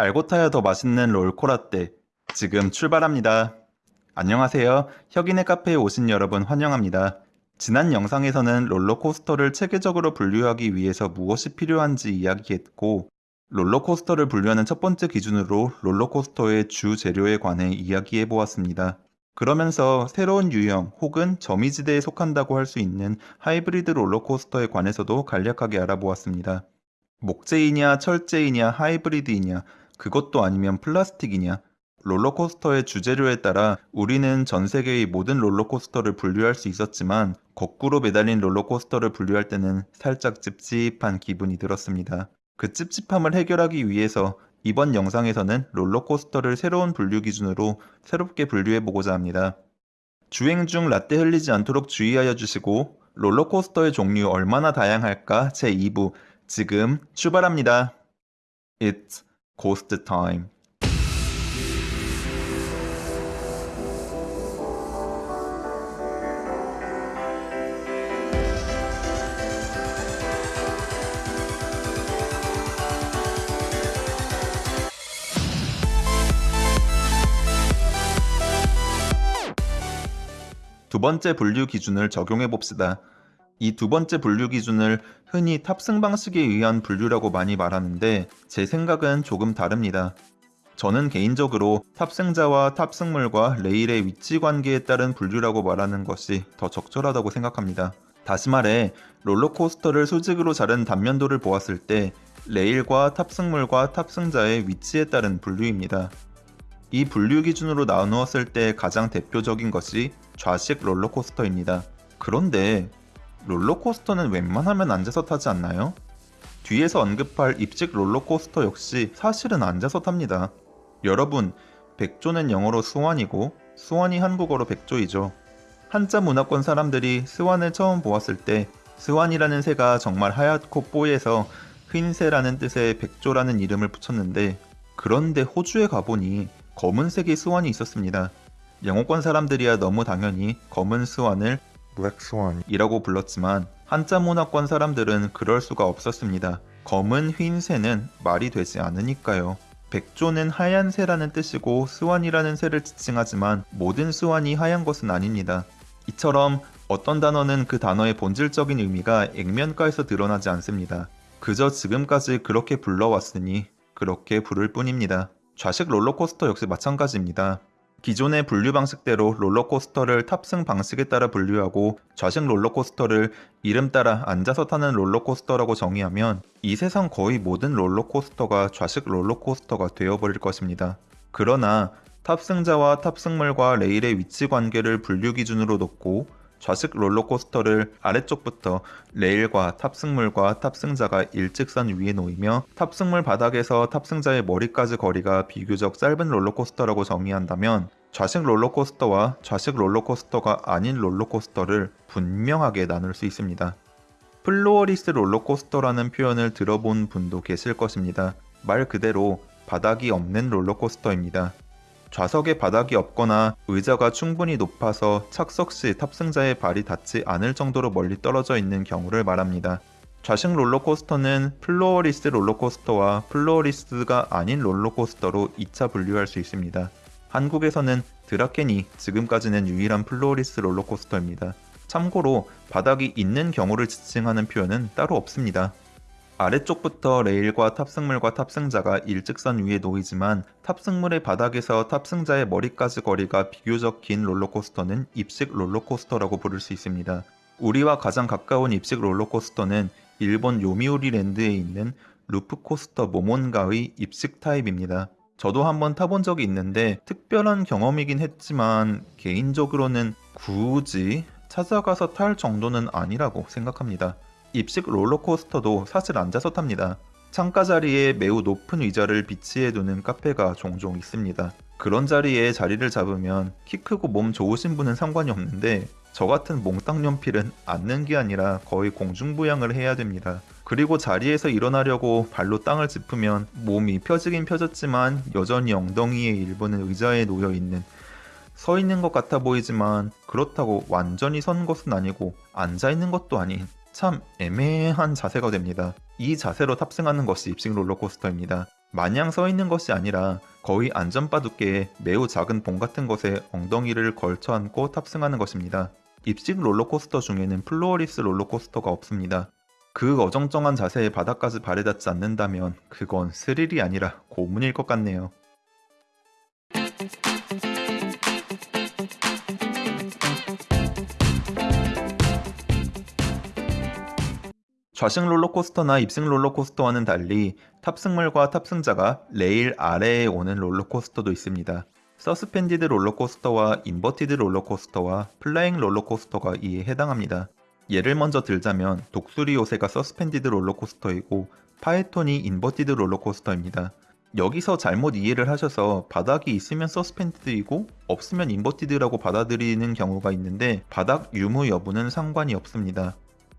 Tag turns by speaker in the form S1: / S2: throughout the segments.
S1: 알고 타야 더 맛있는 롤코라떼 지금 출발합니다. 안녕하세요. 혁인의 카페에 오신 여러분 환영합니다. 지난 영상에서는 롤러코스터를 체계적으로 분류하기 위해서 무엇이 필요한지 이야기했고 롤러코스터를 분류하는 첫 번째 기준으로 롤러코스터의 주 재료에 관해 이야기해 보았습니다. 그러면서 새로운 유형 혹은 점이지대에 속한다고 할 수 있는 하이브리드 롤러코스터에 관해서도 간략하게 알아보았습니다. 목재이냐 철제이냐 하이브리드이냐 그것도 아니면 플라스틱이냐 롤러코스터의 주재료에 따라 우리는 전 세계의 모든 롤러코스터를 분류할 수 있었지만 거꾸로 매달린 롤러코스터를 분류할 때는 살짝 찝찝한 기분이 들었습니다. 그 찝찝함을 해결하기 위해서 이번 영상에서는 롤러코스터를 새로운 분류 기준으로 새롭게 분류해 보고자 합니다. 주행 중 라떼 흘리지 않도록 주의하여 주시고 롤러코스터의 종류 얼마나 다양할까 제2부 지금 출발합니다. It's Ghost Time. 두 번째 분류 기준을 적용해 봅시다. 이 두 번째 분류 기준을 흔히 탑승 방식에 의한 분류라고 많이 말하는데 제 생각은 조금 다릅니다. 저는 개인적으로 탑승자와 탑승물과 레일의 위치 관계에 따른 분류라고 말하는 것이 더 적절하다고 생각합니다. 다시 말해 롤러코스터를 수직으로 자른 단면도를 보았을 때 레일과 탑승물과 탑승자의 위치에 따른 분류입니다. 이 분류 기준으로 나누었을 때 가장 대표적인 것이 좌식 롤러코스터입니다. 그런데 롤러코스터는 웬만하면 앉아서 타지 않나요? 뒤에서 언급할 입식 롤러코스터 역시 사실은 앉아서 탑니다. 여러분, 백조는 영어로 swan이고 swan이 한국어로 백조이죠. 한자 문화권 사람들이 swan을 처음 보았을 때 swan이라는 새가 정말 하얗고 뽀얘서 흰새라는 뜻의 백조라는 이름을 붙였는데 그런데 호주에 가보니 검은색의 swan이 있었습니다. 영어권 사람들이야 너무 당연히 검은 스완을 블랙스완이라고 불렀지만 한자 문화권 사람들은 그럴 수가 없었습니다. 검은 흰 새는 말이 되지 않으니까요. 백조는 하얀 새라는 뜻이고 스완이라는 새를 지칭하지만 모든 스완이 하얀 것은 아닙니다. 이처럼 어떤 단어는 그 단어의 본질적인 의미가 액면가에서 드러나지 않습니다. 그저 지금까지 그렇게 불러왔으니 그렇게 부를 뿐입니다. 좌식 롤러코스터 역시 마찬가지입니다. 기존의 분류 방식대로 롤러코스터를 탑승 방식에 따라 분류하고 좌식 롤러코스터를 이름 따라 앉아서 타는 롤러코스터라고 정의하면 이 세상 거의 모든 롤러코스터가 좌식 롤러코스터가 되어버릴 것입니다. 그러나 탑승자와 탑승물과 레일의 위치 관계를 분류 기준으로 놓고 좌식 롤러코스터를 아래쪽부터 레일과 탑승물과 탑승자가 일직선 위에 놓이며 탑승물 바닥에서 탑승자의 머리까지 거리가 비교적 짧은 롤러코스터라고 정의한다면 좌식 롤러코스터와 좌식 롤러코스터가 아닌 롤러코스터를 분명하게 나눌 수 있습니다. floorless 롤러코스터라는 표현을 들어본 분도 계실 것입니다. 말 그대로 바닥이 없는 롤러코스터입니다. 좌석에 바닥이 없거나 의자가 충분히 높아서 착석 시 탑승자의 발이 닿지 않을 정도로 멀리 떨어져 있는 경우를 말합니다. 좌식 롤러코스터는 floorless 롤러코스터와 floorless가 아닌 롤러코스터로 2차 분류할 수 있습니다. 한국에서는 드라켄이 지금까지는 유일한 floorless 롤러코스터입니다. 참고로 바닥이 있는 경우를 지칭하는 표현은 따로 없습니다. 아래쪽부터 레일과 탑승물과 탑승자가 일직선 위에 놓이지만 탑승물의 바닥에서 탑승자의 머리까지 거리가 비교적 긴 롤러코스터는 입식 롤러코스터라고 부를 수 있습니다. 우리와 가장 가까운 입식 롤러코스터는 일본 요미우리 랜드에 있는 루프코스터 모몬가의 입식 타입입니다. 저도 한번 타본 적이 있는데 특별한 경험이긴 했지만 개인적으로는 굳이 찾아가서 탈 정도는 아니라고 생각합니다. 입식 롤러코스터도 사실 앉아서 탑니다. 창가 자리에 매우 높은 의자를 비치해 두는 카페가 종종 있습니다. 그런 자리에 자리를 잡으면 키 크고 몸 좋으신 분은 상관이 없는데 저 같은 몽땅 연필은 앉는 게 아니라 거의 공중부양을 해야 됩니다. 그리고 자리에서 일어나려고 발로 땅을 짚으면 몸이 펴지긴 펴졌지만 여전히 엉덩이의 일부는 의자에 놓여 있는 서 있는 것 같아 보이지만 그렇다고 완전히 선 것은 아니고 앉아 있는 것도 아닌 참 애매한 자세가 됩니다. 이 자세로 탑승하는 것이 입식 롤러코스터입니다. 마냥 서 있는 것이 아니라 거의 안전바 두께의 매우 작은 봉 같은 것에 엉덩이를 걸쳐 앉고 탑승하는 것입니다. 입식 롤러코스터 중에는 floorless 롤러코스터가 없습니다. 그 어정쩡한 자세에 바닥까지 발에 닿지 않는다면 그건 스릴이 아니라 고문일 것 같네요. 좌식 롤러코스터나 입식 롤러코스터와는 달리 탑승물과 탑승자가 레일 아래에 오는 롤러코스터도 있습니다. suspended 롤러코스터와 inverted 롤러코스터와 flying 롤러코스터가 이에 해당합니다. 예를 먼저 들자면 독수리 요새가 suspended 롤러코스터이고 파이톤이 inverted 롤러코스터입니다. 여기서 잘못 이해를 하셔서 바닥이 있으면 suspended이고 없으면 inverted라고 받아들이는 경우가 있는데 바닥 유무 여부는 상관이 없습니다.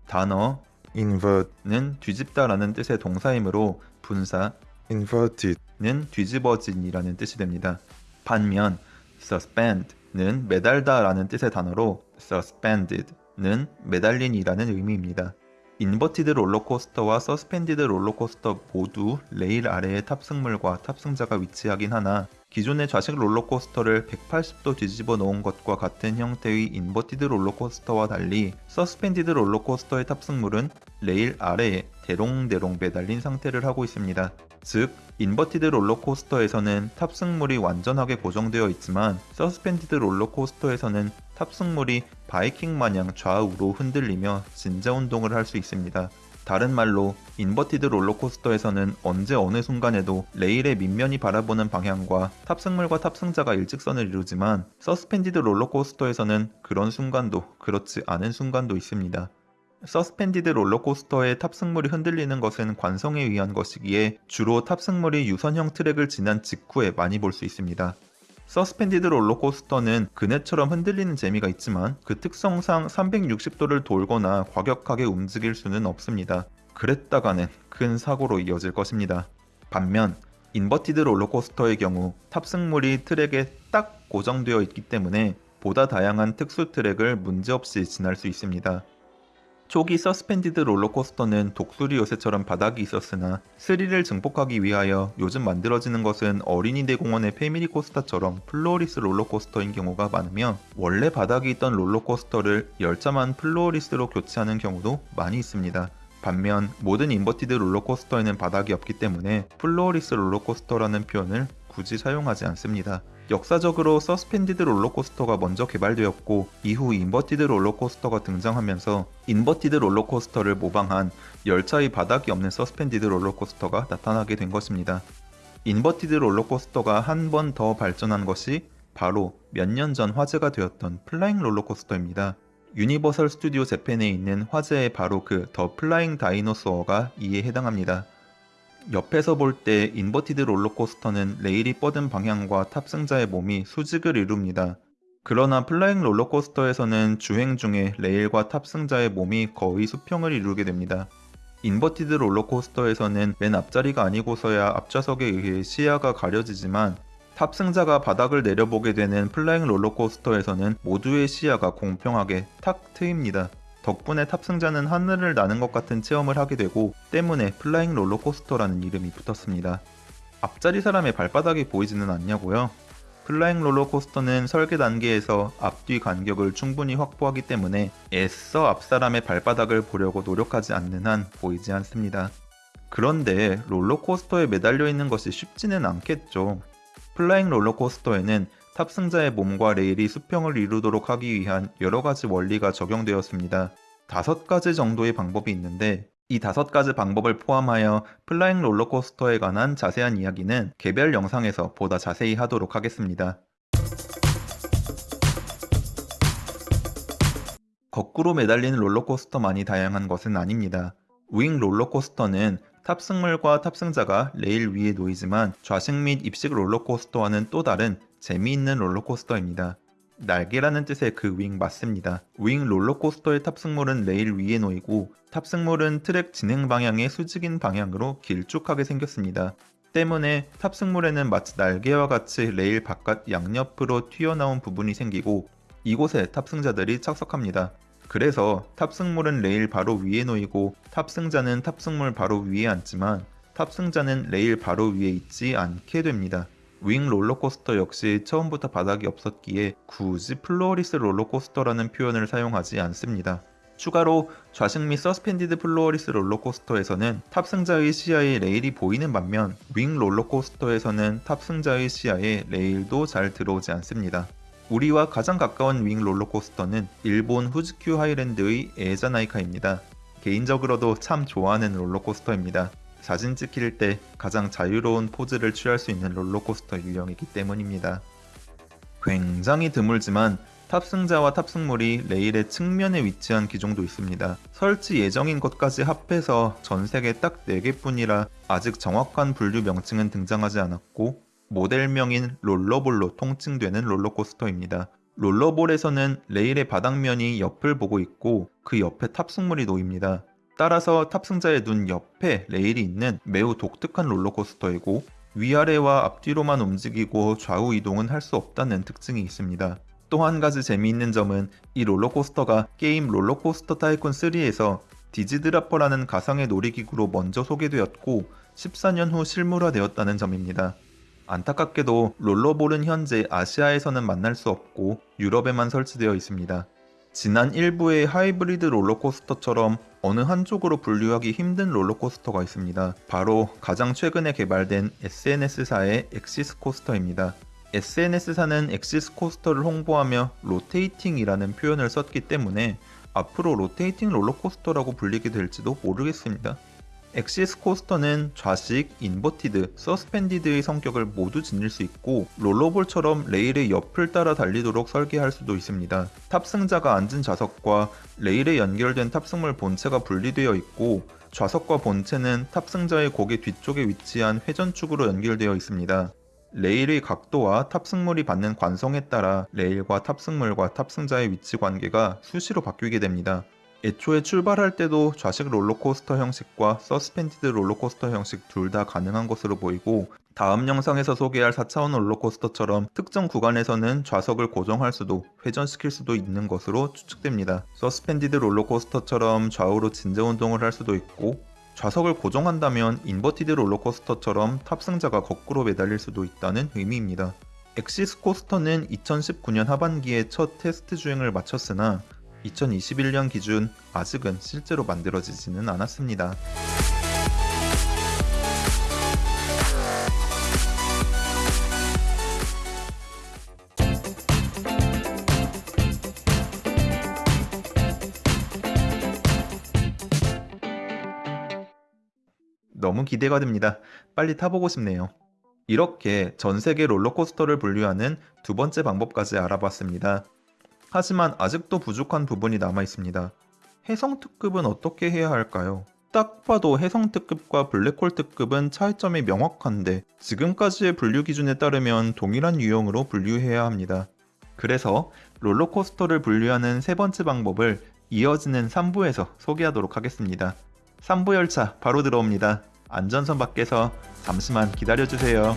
S1: 단어
S2: invert는
S1: 뒤집다라는 뜻의 동사이므로 분사
S2: inverted
S1: 는 뒤집어진이라는 뜻이 됩니다. 반면 suspend는 매달다라는 뜻의 단어로 suspended는 매달린이라는 의미입니다. inverted 롤러코스터와 suspended 롤러코스터 모두 레일 아래에 탑승물과 탑승자가 위치하긴 하나 기존의 좌식 롤러코스터를 180도 뒤집어 놓은 것과 같은 형태의 inverted 롤러코스터와 달리 suspended 롤러코스터의 탑승물은 레일 아래에 대롱대롱 매달린 상태를 하고 있습니다. 즉, inverted 롤러코스터에서는 탑승물이 완전하게 고정되어 있지만 suspended 롤러코스터에서는 탑승물이 바이킹 마냥 좌우로 흔들리며 진자 운동을 할 수 있습니다. 다른 말로 inverted 롤러코스터에서는 언제 어느 순간에도 레일의 밑면이 바라보는 방향과 탑승물과 탑승자가 일직선을 이루지만 suspended 롤러코스터에서는 그런 순간도 그렇지 않은 순간도 있습니다. suspended 롤러코스터의 탑승물이 흔들리는 것은 관성에 의한 것이기에 주로 탑승물이 유선형 트랙을 지난 직후에 많이 볼 수 있습니다. suspended 롤러코스터는 그네처럼 흔들리는 재미가 있지만 그 특성상 360도를 돌거나 과격하게 움직일 수는 없습니다. 그랬다가는 큰 사고로 이어질 것입니다. 반면 inverted 롤러코스터의 경우 탑승물이 트랙에 딱 고정되어 있기 때문에 보다 다양한 특수 트랙을 문제없이 지날 수 있습니다. 초기 suspended 롤러코스터는 독수리 요새처럼 바닥이 있었으나 스릴을 증폭하기 위하여 요즘 만들어지는 것은 어린이 대공원의 패밀리 코스터처럼 floorless 롤러코스터인 경우가 많으며 원래 바닥이 있던 롤러코스터를 열차만 floorless로 교체하는 경우도 많이 있습니다. 반면 모든 inverted 롤러코스터에는 바닥이 없기 때문에 floorless 롤러코스터라는 표현을 굳이 사용하지 않습니다. 역사적으로 suspended 롤러코스터가 먼저 개발되었고 이후 inverted 롤러코스터가 등장하면서 inverted 롤러코스터를 모방한 열차의 바닥이 없는 suspended 롤러코스터가 나타나게 된 것입니다. inverted 롤러코스터가 한 번 더 발전한 것이 바로 몇 년 전 화제가 되었던 flying 롤러코스터입니다. 유니버설 스튜디오 재팬에 있는 화제의 바로 그 더 플라잉 다이노소어가 이에 해당합니다. 옆에서 볼 때 inverted 롤러코스터는 레일이 뻗은 방향과 탑승자의 몸이 수직을 이룹니다. 그러나 flying 롤러코스터에서는 주행 중에 레일과 탑승자의 몸이 거의 수평을 이루게 됩니다. inverted 롤러코스터에서는 맨 앞자리가 아니고서야 앞좌석에 의해 시야가 가려지지만 탑승자가 바닥을 내려보게 되는 flying 롤러코스터에서는 모두의 시야가 공평하게 탁 트입니다. 덕분에 탑승자는 하늘을 나는 것 같은 체험을 하게 되고 때문에 flying 롤러코스터라는 이름이 붙었습니다. 앞자리 사람의 발바닥이 보이지는 않냐고요? flying 롤러코스터는 설계 단계에서 앞뒤 간격을 충분히 확보하기 때문에 애써 앞사람의 발바닥을 보려고 노력하지 않는 한 보이지 않습니다. 그런데 롤러코스터에 매달려 있는 것이 쉽지는 않겠죠. flying 롤러코스터에는 탑승자의 몸과 레일이 수평을 이루도록 하기 위한 여러 가지 원리가 적용되었습니다. 다섯 가지 정도의 방법이 있는데 이 다섯 가지 방법을 포함하여 flying 롤러코스터에 관한 자세한 이야기는 개별 영상에서 보다 자세히 하도록 하겠습니다. 거꾸로 매달리는 롤러코스터만이 다양한 것은 아닙니다. wing 롤러코스터는 탑승물과 탑승자가 레일 위에 놓이지만 좌식 및 입식 롤러코스터와는 또 다른 재미있는 롤러코스터입니다. 날개라는 뜻의 그 wing 맞습니다. wing 롤러코스터의 탑승물은 레일 위에 놓이고 탑승물은 트랙 진행 방향의 수직인 방향으로 길쭉하게 생겼습니다. 때문에 탑승물에는 마치 날개와 같이 레일 바깥 양옆으로 튀어나온 부분이 생기고 이곳에 탑승자들이 착석합니다. 그래서 탑승물은 레일 바로 위에 놓이고 탑승자는 탑승물 바로 위에 앉지만 탑승자는 레일 바로 위에 있지 않게 됩니다. wing 롤러코스터 역시 처음부터 바닥이 없었기에 굳이 floorless 롤러코스터라는 표현을 사용하지 않습니다. 추가로 좌식 및 suspended floorless 롤러코스터에서는 탑승자의 시야에 레일이 보이는 반면 wing 롤러코스터에서는 탑승자의 시야에 레일도 잘 들어오지 않습니다. 우리와 가장 가까운 wing 롤러코스터는 일본 후지큐 하이랜드의 에에자나이카입니다. 개인적으로도 참 좋아하는 롤러코스터입니다. 사진 찍힐 때 가장 자유로운 포즈를 취할 수 있는 롤러코스터 유형이기 때문입니다. 굉장히 드물지만 탑승자와 탑승물이 레일의 측면에 위치한 기종도 있습니다. 설치 예정인 것까지 합해서 전 세계 딱 4개뿐이라 아직 정확한 분류 명칭은 등장하지 않았고 모델명인 Roller Ball로 통칭되는 롤러코스터입니다. Roller Ball에서는 레일의 바닥면이 옆을 보고 있고 그 옆에 탑승물이 놓입니다. 따라서 탑승자의 눈 옆에 레일이 있는 매우 독특한 롤러코스터이고 위아래와 앞뒤로만 움직이고 좌우 이동은 할 수 없다는 특징이 있습니다. 또 한 가지 재미있는 점은 이 롤러코스터가 게임 RollerCoaster Tycoon 3에서 Dizzy Dropper라는 가상의 놀이기구로 먼저 소개되었고 14년 후 실물화되었다는 점입니다. 안타깝게도 Roller Ball은 현재 아시아에서는 만날 수 없고 유럽에만 설치되어 있습니다. 지난 1부의 하이브리드 롤러코스터처럼 어느 한쪽으로 분류하기 힘든 롤러코스터가 있습니다. 바로 가장 최근에 개발된 S&S사의 Axis Coaster입니다. S&S사는 Axis Coaster를 홍보하며 rotating이라는 표현을 썼기 때문에 앞으로 rotating 롤러코스터라고 불리게 될지도 모르겠습니다. Axis Coaster는 좌식, inverted, suspended의 성격을 모두 지닐 수 있고 Roller Ball처럼 레일의 옆을 따라 달리도록 설계할 수도 있습니다. 탑승자가 앉은 좌석과 레일에 연결된 탑승물 본체가 분리되어 있고 좌석과 본체는 탑승자의 고개 뒤쪽에 위치한 회전축으로 연결되어 있습니다. 레일의 각도와 탑승물이 받는 관성에 따라 레일과 탑승물과 탑승자의 위치 관계가 수시로 바뀌게 됩니다. 애초에 출발할 때도 좌식 롤러코스터 형식과 suspended 롤러코스터 형식 둘 다 가능한 것으로 보이고 다음 영상에서 소개할 4차원 롤러코스터처럼 특정 구간에서는 좌석을 고정할 수도 회전시킬 수도 있는 것으로 추측됩니다. suspended 롤러코스터처럼 좌우로 진자 운동을 할 수도 있고 좌석을 고정한다면 inverted 롤러코스터처럼 탑승자가 거꾸로 매달릴 수도 있다는 의미입니다. Axis Coaster는 2019년 하반기에 첫 테스트 주행을 마쳤으나 2021년 기준 아직은 실제로 만들어지지는 않았습니다. 너무 기대가 됩니다. 빨리 타보고 싶네요. 이렇게 전 세계 롤러코스터를 분류하는 두 번째 방법까지 알아봤습니다. 하지만 아직도 부족한 부분이 남아 있습니다. 해성 특급은 어떻게 해야 할까요? 딱 봐도 해성 특급과 블랙홀 특급은 차이점이 명확한데 지금까지의 분류 기준에 따르면 동일한 유형으로 분류해야 합니다. 그래서 롤러코스터를 분류하는 세 번째 방법을 이어지는 3부에서 소개하도록 하겠습니다. 3부 열차 바로 들어옵니다. 안전선 밖에서 잠시만 기다려주세요.